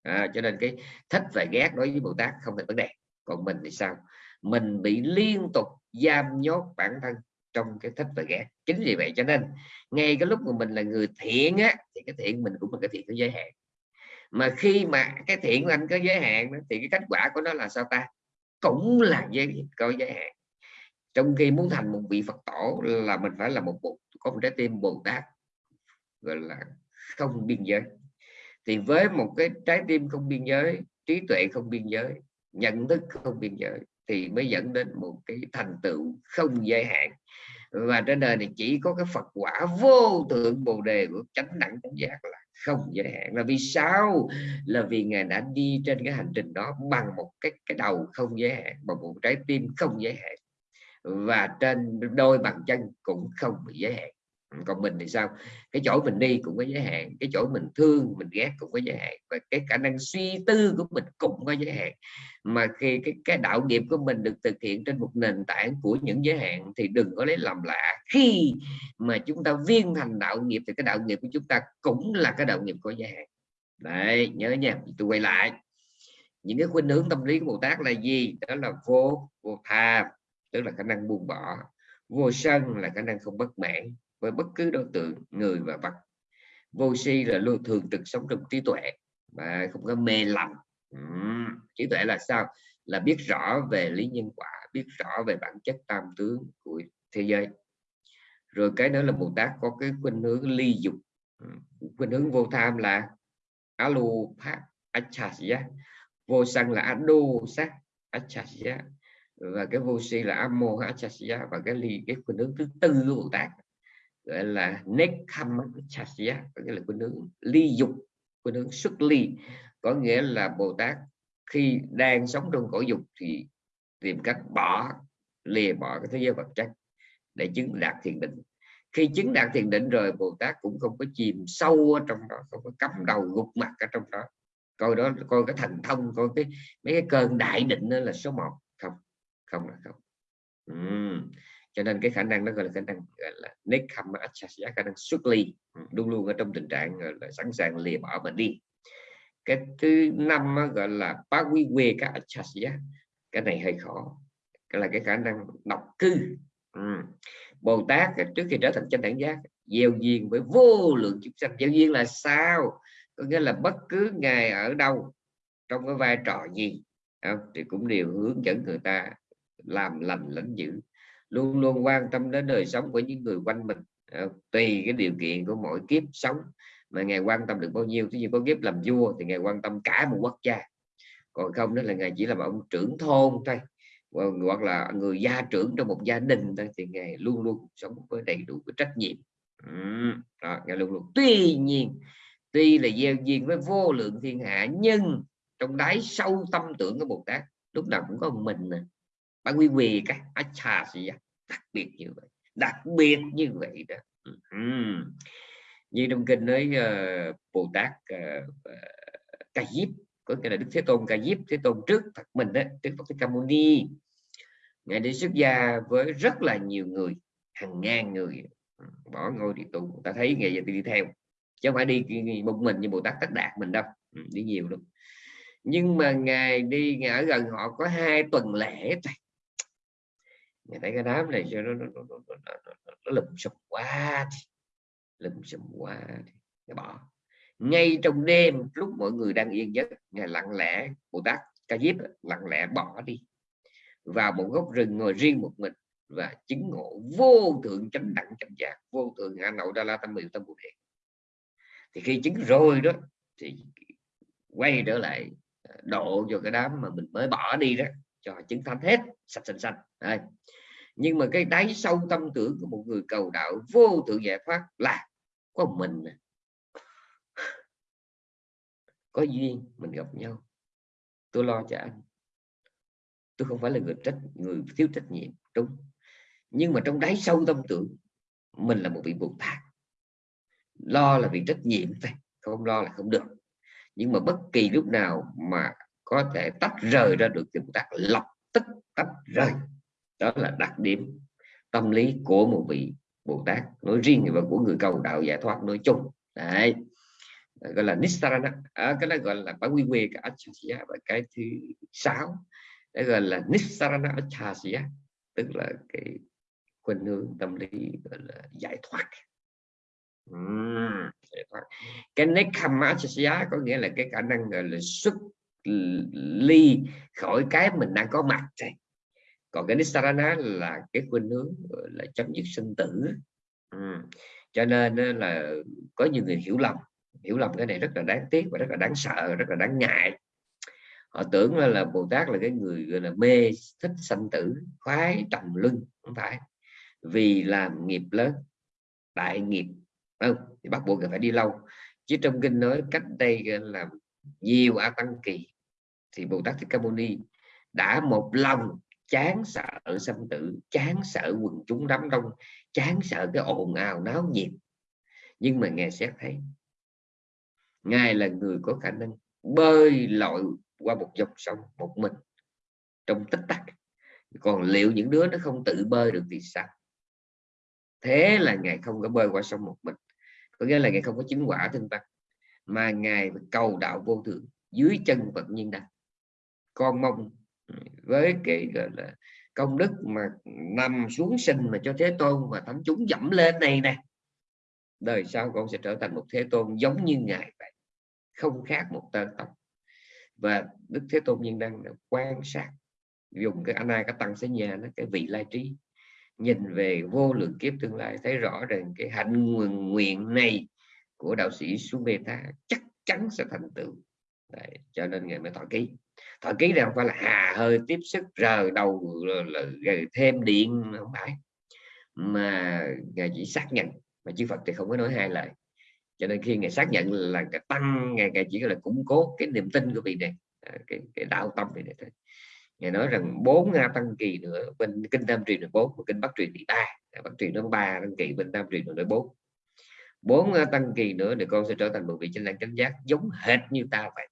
À, cho nên cái thích và ghét đối với bồ tát không phải vấn đề. Còn mình thì sao? Mình bị liên tục giam nhốt bản thân trong cái thích và ghét chính vì vậy cho nên ngay cái lúc mà mình là người thiện á, thì cái thiện mình cũng là cái thiện có giới hạn. Mà khi mà cái thiện của anh có giới hạn thì cái kết quả của nó là sao ta? Cũng là giới, có giới hạn. Trong khi muốn thành một vị Phật tổ là mình phải là một bộ có một trái tim Bồ Tát, gọi là không biên giới. Thì với một cái trái tim không biên giới, trí tuệ không biên giới, nhận thức không biên giới thì mới dẫn đến một cái thành tựu không giới hạn. Và trên đời này chỉ có cái Phật quả vô thượng bồ đề của chánh đẳng chánh giác là không giới hạn. Là vì sao? Là vì ngài đã đi trên cái hành trình đó bằng một cái cái đầu không giới hạn, bằng một trái tim không giới hạn. Và trên đôi bàn chân cũng không bị giới hạn còn mình thì sao? Cái chỗ mình đi cũng có giới hạn, cái chỗ mình thương, mình ghét cũng có giới hạn, và cái khả năng suy tư của mình cũng có giới hạn. Mà khi cái cái đạo nghiệp của mình được thực hiện trên một nền tảng của những giới hạn thì đừng có lấy làm lạ. Khi mà chúng ta viên thành đạo nghiệp thì cái đạo nghiệp của chúng ta cũng là cái đạo nghiệp có giới hạn. Đấy, nhớ nha, tôi quay lại. Những cái khuynh hướng tâm lý của Bồ Tát là gì? Đó là vô vô tham, tức là khả năng buông bỏ. Vô sân là khả năng không bất mãn với bất cứ đối tượng người và vật. Vô si là luôn thường trực sống trong trí tuệ và không có mê lầm. Uhm, trí tuệ là sao? Là biết rõ về lý nhân quả biết rõ về bản chất tam tướng của thế giới. Rồi cái nữa là bồ tát có cái khuynh hướng ly dục. Khuynh hướng vô tham là alupat achasya vô sân là adu sát achasya và cái vô si là amo achasya và cái ly cái khuynh hướng thứ tư của bồ tát gọi là nekhamachasya có nghĩa là khuynh hướng ly dục khuynh hướng xuất ly. Có nghĩa là bồ tát khi đang sống trong cõi dục thì tìm cách bỏ, lìa bỏ cái thế giới vật chất để chứng đạt thiền định. Khi chứng đạt thiền định rồi, bồ tát cũng không có chìm sâu ở trong đó, không có cắm đầu gục mặt ở trong đó. Coi đó, coi cái thành thông, coi cái, mấy cái cơn đại định đó là số 1 không không là không. Uhm cho nên cái khả năng đó gọi là khả năng, gọi là nekama achasya khả năng xuất ly. Ừ, luôn luôn ở trong tình trạng là, sẵn sàng lìa bỏ mình đi. Cái thứ năm gọi là pawiwe ka achasya cái này hơi khó. Cái là cái khả năng độc cư. Ừ. bồ tát trước khi trở thành chánh đẳng giác, gieo duyên với vô lượng chúng sanh. Gieo duyên là sao? Có nghĩa là bất cứ ngài ở đâu, trong cái vai trò gì không? thì cũng đều hướng dẫn người ta làm lành lãnh dữ luôn luôn quan tâm đến đời sống của những người quanh mình. Ờ, tùy cái điều kiện của mỗi kiếp sống mà ngài quan tâm được bao nhiêu. Ví dụ có kiếp làm vua thì ngài quan tâm cả một quốc gia. Còn không đó là ngài chỉ là một ông trưởng thôn thôi hoặc là người gia trưởng trong một gia đình thôi thì ngài luôn luôn sống với đầy đủ cái trách nhiệm. Đó, ngài luôn luôn. Tuy nhiên tuy là gieo duyên với vô lượng thiên hạ nhưng trong đáy sâu tâm tưởng của bồ tát lúc nào cũng có một mình nè bạn quy về cái acha gì đặc biệt như vậy đặc biệt như vậy đó. Uhm. như trong kinh nói uh, bồ tát uh, ca diếp có nghĩa là đức thế tôn ca diếp thế tôn trước phật mình đó trước phật thích ca mâu ni. Ngài đi xuất gia với rất là nhiều người hàng ngàn người. Bỏ ngôi đi tu ta thấy ngày giờ đi theo chứ không phải đi một mình như bồ tát tất đạt mình đâu. Đi nhiều lắm. Nhưng mà ngài đi ngài ở gần họ có hai tuần lễ thôi ngài thấy cái đám này cho nó nó, nó, nó, nó, nó, nó lụm sụp quá thì lụm sụp quá thì bỏ. Ngay trong đêm lúc mọi người đang yên giấc ngài lặng lẽ bồ tát ca diếp lặng lẽ bỏ đi. Vào một góc rừng ngồi riêng một mình và chứng ngộ vô thượng chánh đẳng chánh giác vô thượng a nội đa la tâm miệu tâm bồ đề. Thì khi chứng rồi đó thì quay trở lại ờ, độ cho cái đám mà mình mới bỏ đi đó cho chứng thánh hết, sạch xanh xanh đây nhưng mà cái đáy sâu tâm tưởng của một người cầu đạo vô thượng giải thoát là có mình có duyên, mình gặp nhau. Tôi lo cho anh. Tôi không phải là người trách, người thiếu trách nhiệm, đúng. Nhưng mà trong đáy sâu tâm tưởng, mình là một vị bồ tát. Lo là vì trách nhiệm thôi, không lo là không được. Nhưng mà bất kỳ lúc nào mà có thể tách rời ra được thì bồ tát lập tức tách rời. Đó là đặc điểm tâm lý của một vị bồ tát. Nói riêng và của người cầu đạo giải thoát nói chung. Đấy. Gọi là nisarana. À, cái đó gọi là bản quy quy cái achasya và cái thứ sáu. Đó gọi là nisarana achasya tức là cái khuynh hướng tâm lý gọi là giải thoát. Uhm, giải thoát. Cái nekama achasya có nghĩa là cái khả năng gọi là xuất ly khỏi cái mình đang có mặt này còn cái nisarana là cái khuynh hướng là chấm dứt sinh tử. Ừ. cho nên là có nhiều người hiểu lầm. Hiểu lầm cái này rất là đáng tiếc và rất là đáng sợ rất là đáng ngại. Họ tưởng là, là bồ tát là cái người gọi là mê thích sanh tử khoái trầm luân không phải. Vì làm nghiệp lớn đại nghiệp. Không thì bắt buộc phải đi lâu. Chứ trong kinh nói cách đây là nhiều a tăng kỳ thì bồ tát thích ca mâu ni đã một lòng chán sợ sanh tử, chán sợ quần chúng đám đông, chán sợ cái ồn ào náo nhiệt. Nhưng mà ngài xét thấy, ngài là người có khả năng bơi lội qua một dòng sông một mình trong tích tắc. Còn liệu những đứa nó không tự bơi được thì sao? Thế là ngài không có bơi qua sông một mình. Có nghĩa là ngài không có chứng quả thân tăng mà ngài cầu đạo vô thượng, dưới chân Phật nhiên đăng con mong với cái gọi là công đức mà nằm xuống sinh mà cho thế tôn và thánh chúng dẫm lên này nè đời sau con sẽ trở thành một thế tôn giống như ngài vậy không khác một tên tộc. Và đức thế tôn nhân đăng quan sát dùng cái anh cái tăng sẽ nhà nó cái vị lai trí nhìn về vô lượng kiếp tương lai thấy rõ rằng cái hạnh nguyện, nguyện này của đạo sĩ Sumeta chắc chắn sẽ thành tựu. Đấy, cho nên ngài mới thọ ký thọ ký này không phải là hà hơi tiếp sức rờ đầu rồi thêm điện. Không phải. Mà ngài chỉ xác nhận mà chư Phật thì không có nói hai lời. Cho nên khi ngài xác nhận là ngài tăng ngài, ngài chỉ là củng cố cái niềm tin của vị này à, cái, cái đạo tâm này thôi. Ngài nói rằng bốn nga tăng kỳ nữa bên kinh tam truyền là bốn và kinh bắc truyền thì ba. Bắc truyền nó ba tăng kỳ bên tam truyền là bốn. Bốn tăng kỳ nữa thì con sẽ trở thành một vị chánh đẳng chánh giác giống hệt như ta vậy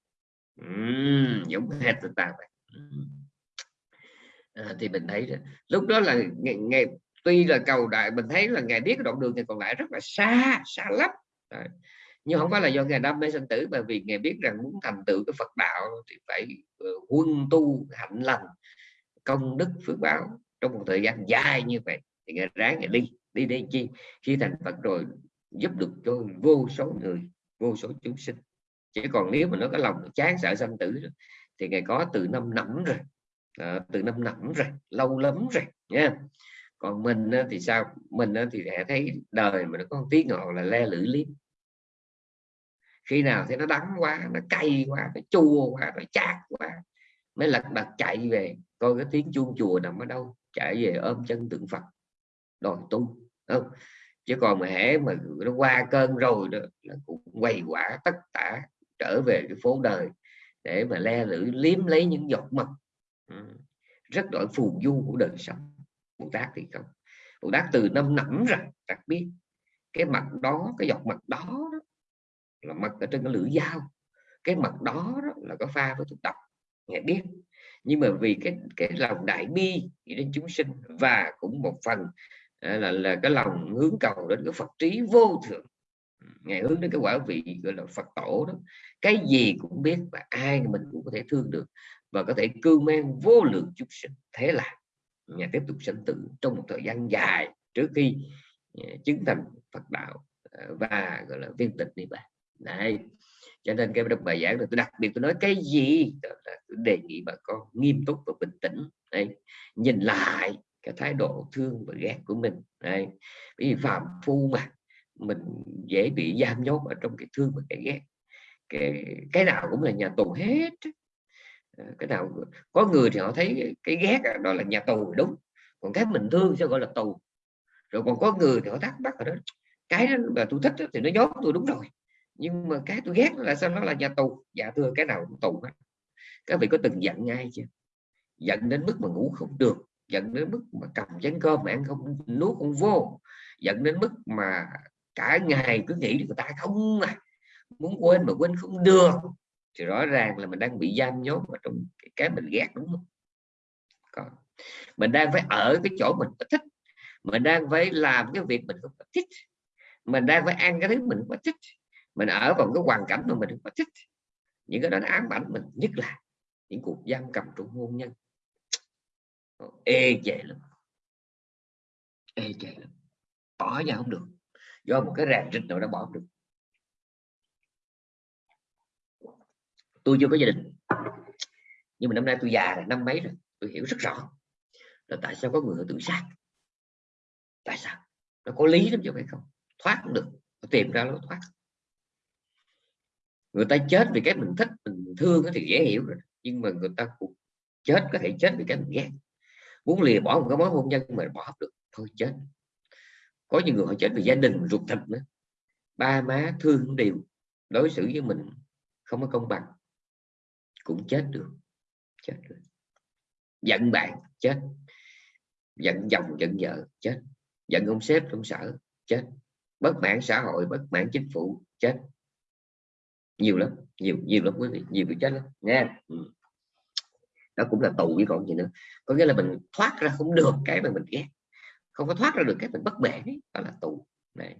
uhm, giống hệt như ta vậy. À, thì mình thấy lúc đó là ngày, ngày tuy là cầu đại mình thấy là ngài biết đoạn đường thì còn lại rất là xa xa lắm. Đấy. nhưng không phải là do ngài đam mê sinh tử mà vì ngài biết rằng muốn thành tựu cái Phật đạo thì phải uh, quân tu hạnh lành công đức phước báo trong một thời gian dài như vậy. Thì ngài ráng ngài đi đi đi chi? Khi thành Phật rồi giúp được cho vô số người vô số chúng sinh chỉ còn nếu mà nó có lòng chán sợ sanh tử thì ngày có từ năm nẫm rồi. À, từ năm nẫm rồi lâu lắm rồi nha. Còn mình thì sao? Mình thì sẽ thấy đời mà nó có một tiếng ngọt là le lưỡi liếm. Khi nào thì nó đắng quá nó cay quá nó chua quá nó chát quá mới lật đật chạy về. Coi cái tiếng chuông chùa nằm ở đâu chạy về ôm chân tượng Phật đòi tu không? Chứ còn mà hễ mà nó qua cơn rồi đó là cũng quay quả tất cả trở về cái phố đời để mà le lưỡi liếm lấy những giọt mật. Ừ. Rất đổi phù du của đời sống. Bồ Tát thì không. Bồ Tát từ năm nẫm rằng đặc biết cái mặt đó cái giọt mặt đó, đó là mặt ở trên cái lưỡi dao. Cái mặt đó, đó là có pha với thuốc độc nghe biết. Nhưng mà vì cái cái lòng đại bi đến chúng sinh và cũng một phần à, là là cái lòng hướng cầu đến cái Phật trí vô thượng ngày hướng đến cái quả vị gọi là Phật tổ đó. Cái gì cũng biết và ai mình cũng có thể thương được và có thể cưu mang vô lượng chúng sinh. Thế là nhà tiếp tục sinh tử trong một thời gian dài trước khi à, chứng thành Phật đạo à, và gọi là viên tịch niết bàn. Này cho nên cái bài giảng này, tôi đặc biệt tôi nói cái gì là tôi đề nghị bà con nghiêm túc và bình tĩnh. Đây nhìn lại cái thái độ thương và ghét của mình. Đây vì phạm phu mà mình dễ bị giam nhốt ở trong cái thương và cái ghét. Cái cái nào cũng là nhà tù hết. Ờ, cái nào có người thì họ thấy cái ghét đó là nhà tù đúng, còn cái mình thương sẽ gọi là tù. Rồi còn có người thì họ thắc mắc ở đó, cái đó mà tôi thích thì nó nhốt tôi đúng rồi, nhưng mà cái tôi ghét là sao nó là nhà tù? Dạ thưa, cái nào cũng tù hết. Các vị có từng giận ngay chưa? Giận đến mức mà ngủ không được, giận đến mức mà cầm chén cơm mà ăn không, nuốt không vô, giận đến mức mà cả ngày cứ nghĩ người ta không mà muốn quên mà quên không được. Thì rõ ràng là mình đang bị giam nhốt vào trong cái mình ghét, đúng không? Còn mình đang phải ở cái chỗ mình thích, mình đang phải làm cái việc mình không thích, mình đang phải ăn cái thứ mình không thích, mình ở vào cái hoàn cảnh mà mình không thích. Những cái đó nó ám ảnh mình nhất là những cuộc giam cầm trong hôn nhân. Ê chề lắm. Ê chề lắm. Bỏ ra không được do một cái ràng rịch nào đó bỏ được. Tôi chưa có gia đình. Nhưng mà năm nay tôi già rồi, năm mấy rồi, tôi hiểu rất rõ là tại sao có người tự sát. Tại sao? Nó có lý lắm chứ phải không? Thoát cũng được tìm ra lối thoát. Người ta chết vì cái mình thích, mình thương thì dễ hiểu rồi. Nhưng mà người ta cũng chết, có thể chết vì cái mình ghét. Muốn lìa bỏ một cái mối hôn nhân mà bỏ được, thôi chết có những người họ chết vì gia đình, ruột thịt nữa. Ba má thương đều, đối xử với mình không có công bằng. Cũng chết được chết được. Giận bạn, chết. Giận chồng, giận vợ, chết. Giận ông sếp, ông sở, chết. Bất mãn xã hội, bất mãn chính phủ, chết. Nhiều lắm, nhiều nhiều lắm quý vị, nhiều bị chết lắm nha nó ừ. đó cũng là tù với còn gì nữa. Có nghĩa là mình thoát ra không được cái mà mình ghét không có thoát ra được cái mình bất bể đó là tù. Này.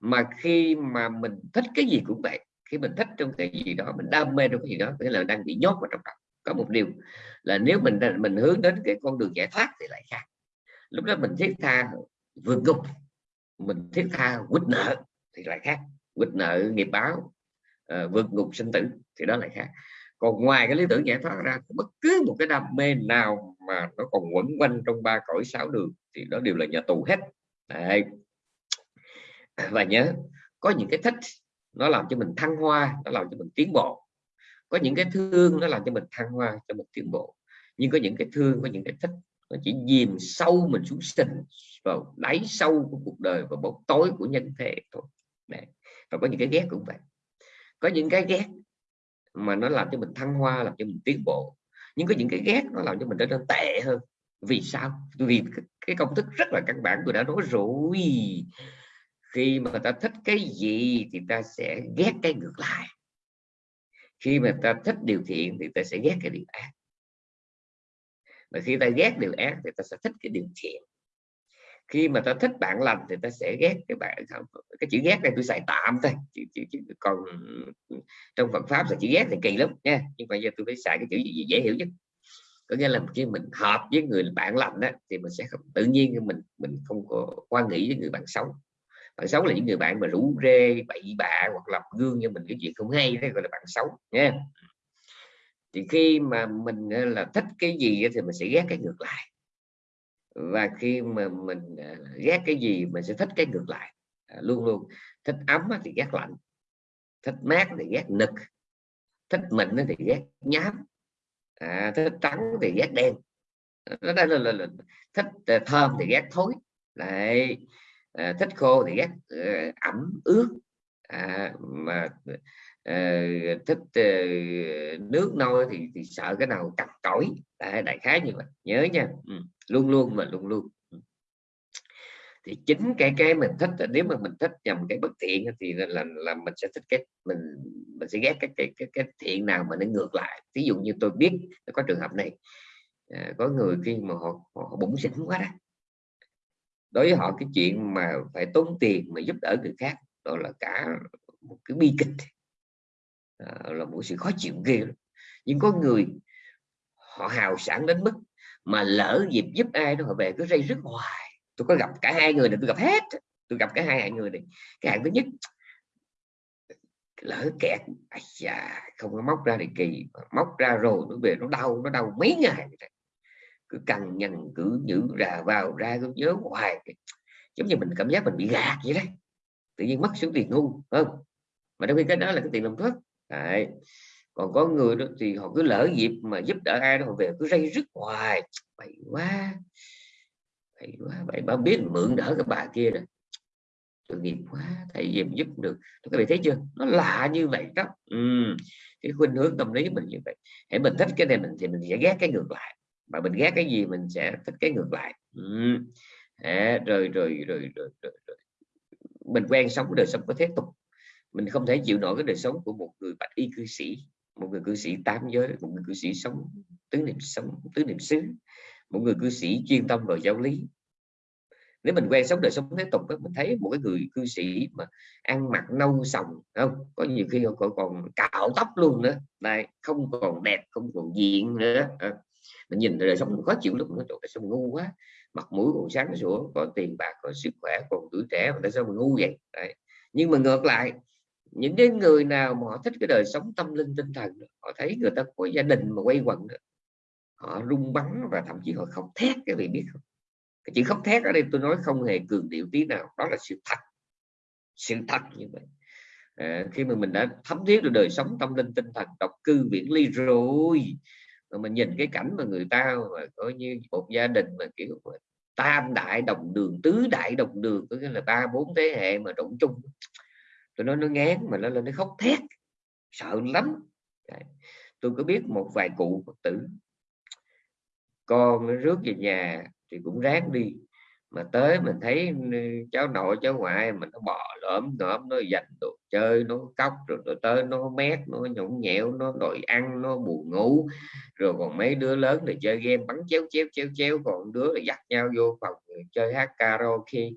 Mà khi mà mình thích cái gì cũng vậy khi mình thích trong cái gì đó mình đam mê trong cái gì đó nghĩa là đang bị nhốt vào trong đó. Có một điều là nếu mình mình hướng đến cái con đường giải thoát thì lại khác. Lúc đó mình thiết tha vượt ngục mình thiết tha quýt nợ thì lại khác. Quýt nợ nghiệp báo uh, vượt ngục sinh tử thì đó lại khác. Còn ngoài cái lý tưởng giải thoát ra bất cứ một cái đam mê nào mà nó còn quẩn quanh trong ba cõi sáu đường thì đó đều là nhà tù hết. Đấy. và nhớ, có những cái thích nó làm cho mình thăng hoa, nó làm cho mình tiến bộ. Có những cái thương nó làm cho mình thăng hoa, cho mình tiến bộ. Nhưng có những cái thương, có những cái thích nó chỉ dìm sâu mình xuống sinh vào đáy sâu của cuộc đời và bóng tối của nhân thể thôi. Đấy. và có những cái ghét cũng vậy. Có những cái ghét mà nó làm cho mình thăng hoa, làm cho mình tiến bộ nhưng có những cái ghét nó làm cho mình trở nên tệ hơn. Vì sao? Vì cái công thức rất là căn bản tôi đã nói rồi. Khi mà ta thích cái gì thì ta sẽ ghét cái ngược lại. Khi mà ta thích điều thiện thì ta sẽ ghét cái điều ác. Và khi ta ghét điều ác thì ta sẽ thích cái điều thiện khi mà ta thích bạn lành thì ta sẽ ghét cái bạn cái chữ ghét này tôi xài tạm thôi. Chứ, chứ, chứ, còn trong Phật pháp là chữ ghét thì kỳ lắm nha. Nhưng mà giờ tôi phải xài cái chữ gì dễ hiểu nhất. Có nghĩa là khi mình hợp với người bạn lành đó thì mình sẽ không tự nhiên mình mình không có quan nghĩ với người bạn xấu. Bạn xấu là những người bạn mà rủ rê bậy bạ hoặc làm gương cho mình cái chuyện không hay đó gọi là bạn xấu nha. Thì khi mà mình ờ, là thích cái gì thì mình sẽ ghét cái ngược lại và khi mà mình à, ghét cái gì mình sẽ thích cái ngược lại. À, luôn luôn. Thích ấm thì ghét lạnh. Thích mát thì ghét nực. Thích mịn thì ghét nhám. À, thích trắng thì ghét đen. Đó là, là, là, là thích à, thơm thì ghét thối. Lại à, thích khô thì ghét uh, ẩm ướt à, mà à, thích à, nước nôi thì, thì sợ cái nào cặp cõi đại, đại khái như vậy. Nhớ nha. Ừ. luôn luôn mà luôn luôn. Ừ. Thì chính cái cái mình thích nếu mà mình thích nhầm cái bất thiện thì là là, là mình sẽ thích cái mình mình sẽ ghét cái cái cái, cái thiện nào mà nó ngược lại. Ví dụ như tôi biết có trường hợp này à, có người khi mà họ, họ bụng xỉn quá đó đối với họ cái chuyện mà phải tốn tiền mà giúp đỡ người khác đó là cả một cái bi kịch. À, là một sự khó chịu ghê nhưng có người họ hào sản đến mức mà lỡ dịp giúp ai đó họ về cứ dây rất hoài. Tôi có gặp cả hai người này tôi gặp hết. Tôi gặp cả hai người này. Cái hạng thứ nhất lỡ kẹt à, không có móc ra thì kỳ. Móc ra rồi nó về nó đau nó đau mấy ngày cứ cằn nhằn cứ nhữ ra vào ra cứ nhớ hoài. Giống như mình cảm giác mình bị gạt vậy đấy tự nhiên mất số tiền ngu không? Mà trong khi cái đó là cái tiền làm thuốc. Đấy. còn có người đó thì họ cứ lỡ dịp mà giúp đỡ ai đó họ về cứ rây rứt hoài. Vậy quá. Vậy quá. Vậy bà biết mượn đỡ cái bà kia rồi tội nghiệp quá. Thầy dìm giúp được. Các bạn thấy chưa? Nó lạ như vậy đó. Ừ. cái khuynh hướng tâm lý mình như vậy. Hãy mình thích cái này mình thì mình sẽ ghét cái ngược lại. Mà mình ghét cái gì mình sẽ thích cái ngược lại. Ừ. à, rồi, rồi, rồi, rồi, rồi mình quen sống đời sống có thế tục. Mình không thể chịu nổi cái đời sống của một người bạch y cư sĩ một người cư sĩ tám giới một người cư sĩ sống tứ niệm sống tứ niệm xứ một người cư sĩ chuyên tâm vào giáo lý. Nếu mình quen sống đời sống thế tục đó, mình thấy một cái người cư sĩ mà ăn mặc nâu sòng không? Có nhiều khi còn, còn cạo tóc luôn nữa. Này không còn đẹp không còn diện nữa. À, mình nhìn đời sống khó chịu lúc nó tại sống ngu quá mặt mũi còn sáng sủa có tiền bạc có sức khỏe còn tuổi trẻ mà tại sao mình ngu vậy? Đấy. nhưng mà ngược lại những cái người nào mà họ thích cái đời sống tâm linh tinh thần họ thấy người ta có gia đình mà quay quần họ rung bắn và thậm chí họ khóc thét cái vị biết không? Cái chữ khóc thét ở đây tôi nói không hề cường điệu tí nào đó là sự thật. Sự thật như vậy. À, khi mà mình đã thấm thiết được đời sống tâm linh tinh thần độc cư viễn ly rồi mà mình nhìn cái cảnh mà người ta mà coi như một gia đình mà, kiểu, mà tam đại đồng đường, tứ đại đồng đường, có nghĩa là ba bốn thế hệ mà động chung tôi nói nó ngán mà nó lên nó khóc thét, sợ lắm. Tôi có biết một vài cụ phật tử, con nó rước về nhà thì cũng ráng đi mà tới mình thấy cháu nội, cháu ngoại mình nó bò lõm lõm, nó dành đồ chơi, nó cóc rồi nó tới nó mét, nó nhũng nhẽo, nó đòi ăn, nó buồn ngủ. Rồi còn mấy đứa lớn thì chơi game bắn chéo chéo chéo chéo, còn đứa là dắt nhau vô phòng chơi hát karaoke.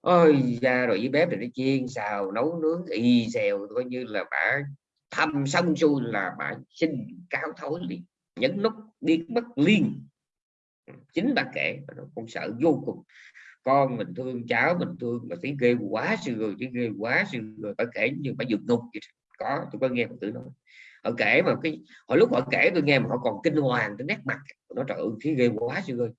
Ôi ra rồi với bếp thì nó chiên xào, nấu nướng y xèo, coi như là bà thăm xong xuôi là bà xin cáo thối liền, nhấn nút đi mất liên Ừ, chính bà kể con sợ vô cùng. Con mình thương, cháu mình thương, mà thấy ghê quá sư rồi, thấy ghê quá sư rồi, phải kể như phải vượt ngục vậy. có, tôi có nghe một tự nói. Họ kể mà cái hồi lúc họ kể tôi nghe mà họ còn kinh hoàng tới nét mặt. Nó trời ơi, thấy ghê quá sư ơi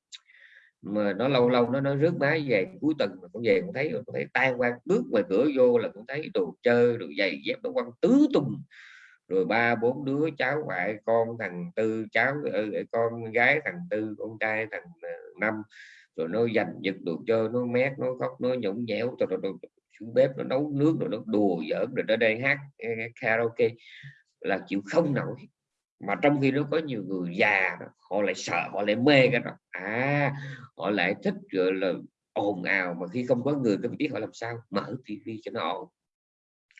mà nó lâu lâu nó nó rước má về cuối tuần mà cũng về cũng thấy cũng thấy tan qua bước ngoài cửa vô là cũng thấy đồ chơi, đồ giày dép nó quăng tứ tung rồi ba bốn đứa cháu ngoại con thằng tư cháu ừ, ừ, con gái thằng tư con trai thằng ờ, năm. Rồi nó giành giật đồ chơi nó mét nó khóc nó nhũng nhẽo rồi, rồi, rồi xuống bếp nó nấu nước rồi nó đùa giỡn rồi nó đây ờ, hát karaoke. Là chịu không nổi. Mà trong khi nó có nhiều người già họ lại sợ họ lại mê cái đó. À họ lại thích gọi là ồn ào mà khi không có người có biết họ làm sao? Mở tivi cho nó ồn.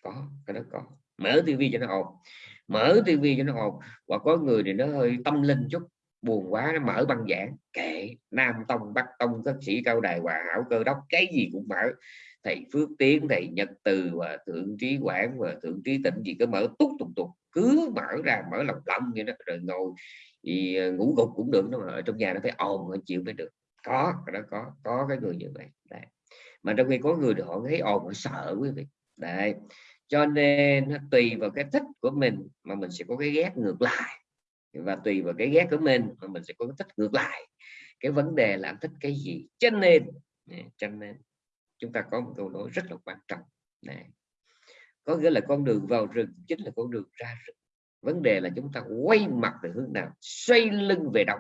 Có cái đó có mở tivi cho nó ồn. Mở tivi cho nó ồn. Và có người thì nó hơi tâm linh chút. Buồn quá, nó mở băng giảng. Kệ, nam tông, bắc tông, các sĩ cao đài, hòa hảo, cơ đốc, cái gì cũng mở. Thầy phước tiến, thầy nhật từ, và thượng trí quảng, và thượng trí tịnh gì cứ mở tút tục tục cứ mở ra, mở lòng lòng vậy đó rồi ngồi, thì ờ, ngủ gục cũng được nó mà ở trong nhà nó phải ồn chịu mới được. Có nó có có cái người như vậy. Đấy. mà trong khi có người thì họ thấy ồn, họ sợ quý vị. Đấy cho nên nó tùy vào cái thích của mình mà mình sẽ có cái ghét ngược lại. Và tùy vào cái ghét của mình mà mình sẽ có cái thích ngược lại. Cái vấn đề là thích cái gì? Cho nên cho nên chúng ta có một câu nói rất là quan trọng. Này có nghĩa là con đường vào rừng chính là con đường ra rừng. Vấn đề là chúng ta quay mặt về hướng nào? Xoay lưng về đâu?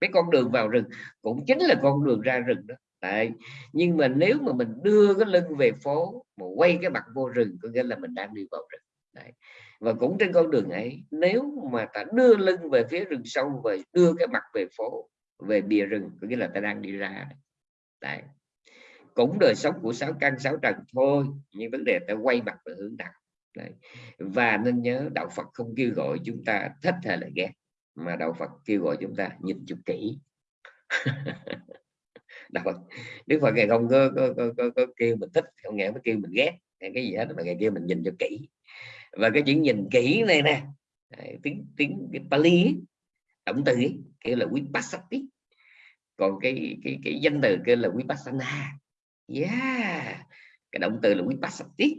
Cái con đường vào rừng cũng chính là con đường ra rừng đó. Đấy. nhưng mà nếu mà mình đưa cái lưng về phố, mà quay cái mặt vô rừng, có nghĩa là mình đang đi vào rừng Đấy. và cũng trên con đường ấy, nếu mà ta đưa lưng về phía rừng sâu và đưa cái mặt về phố, về bìa rừng, có nghĩa là ta đang đi ra Đấy. cũng đời sống của sáu căn, sáu trần thôi, nhưng vấn đề ta quay mặt về hướng nào Đấy. và nên nhớ, đạo Phật không kêu gọi chúng ta thích hay là ghét, mà đạo Phật kêu gọi chúng ta nhìn chụp kỹ đạo Phật Đức Phật ngày không có, có, có, có, có kêu mình thích không nghe mới kêu mình ghét cái gì hết mà ngày kia mình nhìn cho kỹ. Và cái chuyện nhìn kỹ này nè tiếng tiếng cái Pali động từ ấy, kêu là vipassati. Còn cái cái cái danh từ kêu là vipassana. Yeah cái động từ là vipassati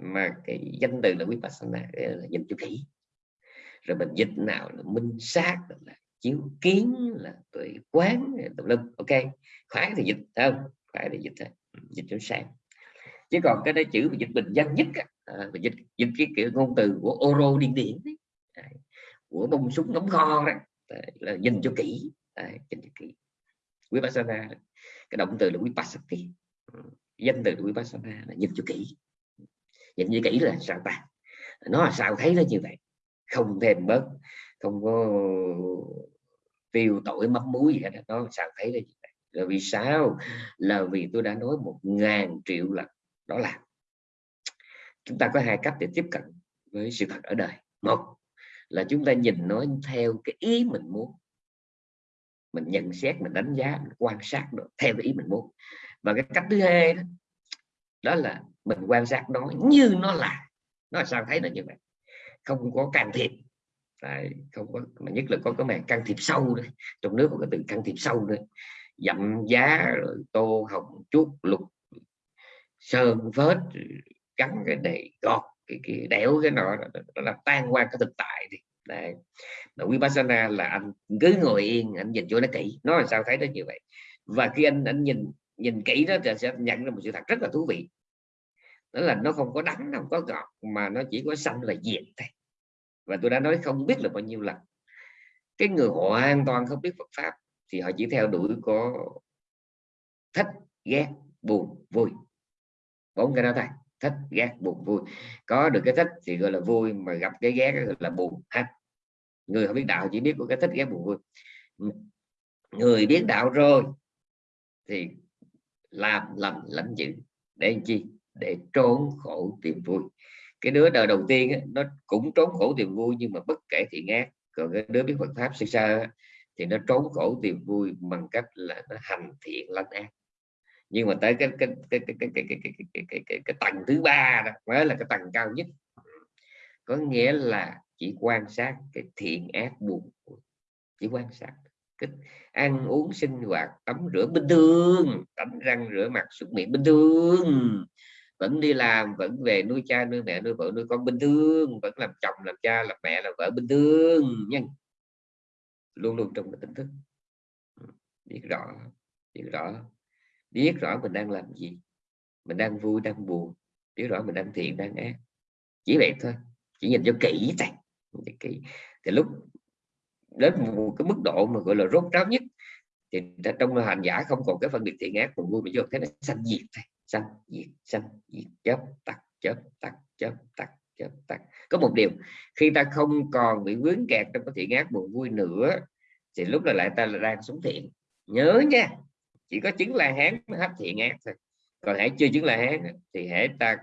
mà cái danh từ là vipassana là nhìn cho kỹ. Rồi mình dịch nào là minh sát là chiếu kiến là tuệ quán tùm lum. Ok khoái thì dịch không? Khoái thì dịch thôi. Ừ, dịch cho sáng. Chứ còn cái đấy chữ mà dịch bình dân nhất à, dịch dịch cái kiểu ngôn từ của oro điên điển đấy. của bông súng nóng kho đó đấy, là nhìn cho kỹ đấy, nhìn cho kỹ. Vipassana cái động từ là vipassati. Ừ, danh từ là vipassana là nhìn cho kỹ. Nhìn như kỹ là sao ta? Nó là sao thấy nó như vậy? Không thêm bớt không có tiêu tội mắm muối gì hết nó sao thấy là gì là vì sao? Là vì tôi đã nói một ngàn triệu lần đó là chúng ta có hai cách để tiếp cận với sự thật ở đời. Một là chúng ta nhìn nó theo cái ý mình muốn. Mình nhận xét mình đánh giá mình quan sát được theo cái ý mình muốn. Và cái cách thứ hai đó, đó là mình quan sát nó như nó là. Nó là sao thấy nó như vậy? Không có can thiệp. Đấy, không có mà nhất là có cái màn can thiệp sâu đấy trong nước có cái từ can thiệp sâu đấy dặm giá rồi tô hồng chuốt lục sơn vết cắn cái này gọt cái, cái đẽo cái nọ nó làm tan qua cái thực tại thì đấy. Mà vipassana là anh cứ ngồi yên anh nhìn cho nó kỹ. Nó là sao thấy nó như vậy? Và khi anh anh nhìn nhìn kỹ đó thì sẽ nhận ra một sự thật rất là thú vị. Đó là nó không có đắng không có ngọt mà nó chỉ có xanh và diệt thôi và tôi đã nói không biết là bao nhiêu lần. Cái người họ hoàn toàn không biết Phật pháp thì họ chỉ theo đuổi có thích, ghét, buồn, vui. Bốn cái đó thôi. Thích, ghét, buồn, vui. Có được cái thích thì gọi là vui, mà gặp cái ghét gọi là buồn ha người không biết đạo chỉ biết có cái thích, ghét, buồn, vui. Người biết đạo rồi thì làm lầm lãnh dữ. Để chi? Để trốn khổ tìm vui cái đứa đời đầu tiên ấy, nó cũng trốn khổ tìm vui nhưng mà bất kể thiện ác còn cái đứa biết Phật pháp sơ sơ thì nó trốn khổ tìm vui bằng cách là nó hành thiện lành ác nhưng mà tới cái cái cái cái cái cái cái cái, cái, cái, cái, cái tầng thứ ba đó mới là cái tầng cao nhất có nghĩa là chỉ quan sát cái thiện ác buồn chỉ quan sát cái ăn uống sinh hoạt tắm rửa bình thường tắm răng rửa mặt súc miệng bình thường vẫn đi làm, vẫn về nuôi cha, nuôi mẹ, nuôi vợ, nuôi con bình thường, vẫn làm chồng, làm cha, làm mẹ, làm vợ bình thường nhưng luôn luôn trong cái tỉnh thức. Biết rõ biết rõ. Biết rõ mình đang làm gì. Mình đang vui, đang buồn. Biết rõ mình đang thiện, đang ác. Chỉ vậy thôi. Chỉ nhìn cho kỹ thôi. Kỹ. Thì lúc đến một cái mức độ mà gọi là rốt ráo nhất, thì trong hành giả không còn cái phân biệt thiện ác, buồn vui mà vô thế này sanh diệt thôi sanh, diệt sanh, diệt chớp tắt chớp tắt chớp tắt chớp tắt. Có một điều, khi ta không còn bị vướng kẹt trong cái thiện ác buồn vui nữa, thì lúc này lại ta là đang sống thiện. Nhớ nha, chỉ có chứng la hán mới hết thiện ác thôi. Còn hãy chưa chứng la hán thì hãy ta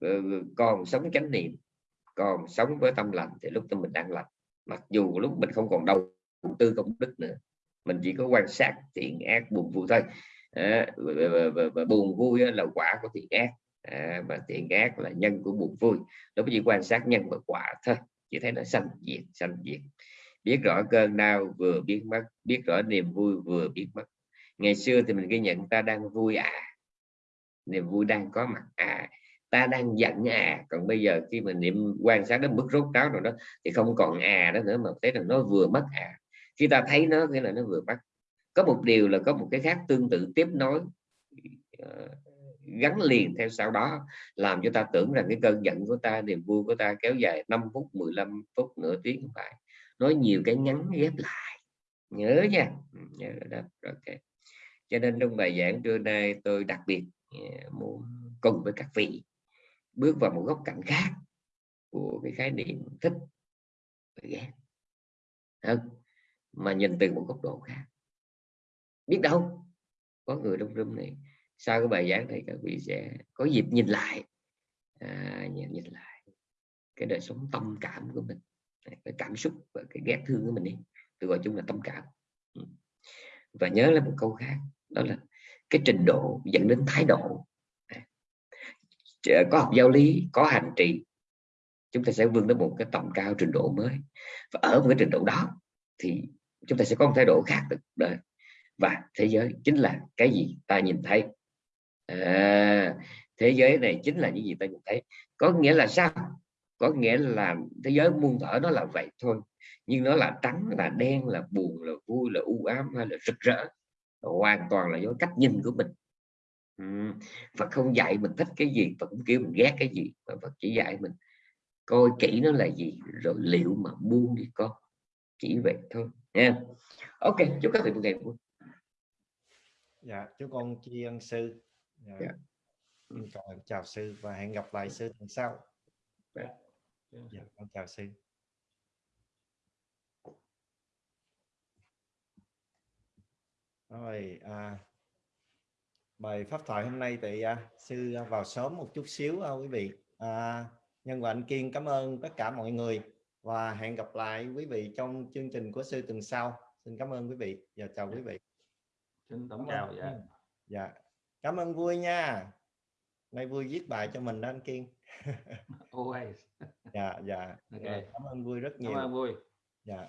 ờ, còn sống chánh niệm, còn sống với tâm lành, thì lúc tâm mình đang lành. Mặc dù lúc mình không còn đầu tư công đức nữa, mình chỉ có quan sát thiện ác buồn vui thôi à, và, và, và, và buồn vui là quả của thiện ác. À, và thiện ác là nhân của buồn vui. Nó chỉ quan sát nhân và quả thôi chỉ thấy nó sanh diệt sanh diệt. Biết rõ cơn đau vừa biết mất biết rõ niềm vui vừa biết mất. Ngày xưa thì mình ghi nhận ta đang vui à. Niềm vui đang có mặt à. Ta đang giận à. Còn bây giờ khi mình niệm quan sát đến mức rốt ráo rồi đó thì không còn à đó nữa mà thấy là nó vừa mất à. Khi ta thấy nó nghĩa là nó vừa mất có một điều là có một cái khác tương tự tiếp nối ờ, gắn liền theo sau đó, làm cho ta tưởng rằng cái cơn giận của ta, niềm vui của ta kéo dài 5 phút 15 phút, nửa tiếng không phải. Nói nhiều cái ngắn ghép lại. Nhớ nha. Ừ, nhớ đó. Okay. cho nên trong bài giảng trưa nay tôi đặc biệt ờ, muốn cùng với các vị bước vào một góc cạnh khác của cái khái niệm thích và ghét. Không? mà nhìn từ một góc độ khác biết đâu có người đông room này. Sau cái bài giảng này các vị sẽ có dịp nhìn lại. À, nhìn, nhìn lại cái đời sống tâm cảm của mình cái cảm xúc và cái ghét thương của mình đi. Tôi gọi chung là tâm cảm. Ừ. Và nhớ là một câu khác đó là cái trình độ dẫn đến thái độ. À, có học giáo lý có hành trì chúng ta sẽ vươn đến một cái tầm cao trình độ mới. Và ở một cái trình độ đó thì chúng ta sẽ có một thái độ khác được đời và thế giới chính là cái gì ta nhìn thấy? À, thế giới này chính là những gì ta nhìn thấy. Có nghĩa là sao? Có nghĩa là thế giới muôn thở nó là vậy thôi. Nhưng nó là trắng là đen là buồn là vui là u ám hay là rực rỡ. Hoàn toàn là do cách nhìn của mình. Ừ. Phật không dạy mình thích cái gì Phật cũng kêu mình ghét cái gì mà Phật chỉ dạy mình coi kỹ nó là gì rồi liệu mà buông đi con. Chỉ vậy thôi nha. Ok chúc các vị một ngày vui dạ chúc con tri ân sư dạ. dạ. chào, chào sư và hẹn gặp lại sư tuần sau dạ. dạ con chào sư rồi à, bài pháp thoại hôm nay thì à, sư vào sớm một chút xíu à, quý vị à, nhân và anh kiên cảm ơn tất cả mọi người và hẹn gặp lại quý vị trong chương trình của sư tuần sau xin cảm ơn quý vị và chào quý vị xin tổng chào dạ. Dạ. Cảm ơn vui nha. Nay vui viết bài cho mình đó anh kiên. Always. Dạ dạ. Okay. cảm ơn vui rất nhiều. cảm ơn vui. Dạ